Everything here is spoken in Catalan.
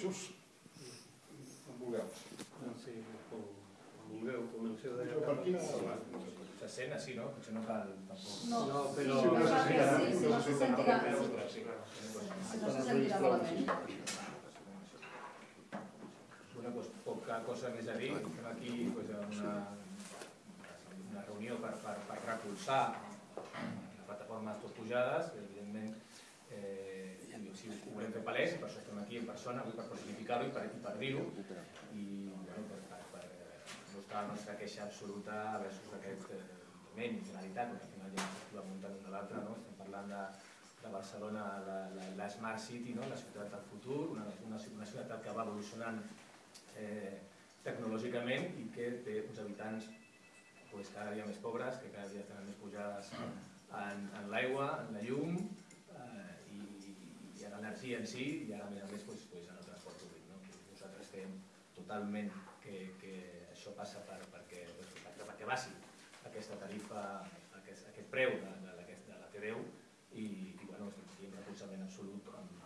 Jesús, on vulgueu. Sí, com, com vulgueu, comenceu de... Jo per quina... Se sent així, no? Potser no cal tampoc... No, No, però- sí, no, sí, sí, sí, no se sentirà, Sí, clar. si no se sentirà malament. Bueno, doncs poca cosa més a dir. Estem aquí doncs, en una, una reunió per, per, per recolzar la plataforma Tot Pujades, que evidentment eh, si ho volem fer palès, i per això estem aquí en persona, avui per personificar-ho i per, i per dir-ho, i bueno, per, per, per mostrar la nostra queixa absoluta versus aquest eh, moment i finalitat, perquè al final ja ens va muntant un de l'altre, no? estem parlant de, de Barcelona, la, la, la Smart City, no? la ciutat del futur, una, una, una ciutat que va evolucionant eh, tecnològicament i que té uns habitants pues, cada dia més pobres, que cada dia tenen més pujades en, en l'aigua, en la llum en si i ara a més a més pues, pues, en el transport públic. No? Nosaltres creiem totalment que, que això passa per, perquè, pues, perquè, perquè baixi aquesta tarifa, aquest, aquest preu de, de, de, de la T10 i, i bueno, estem aquí en recolzament absolut amb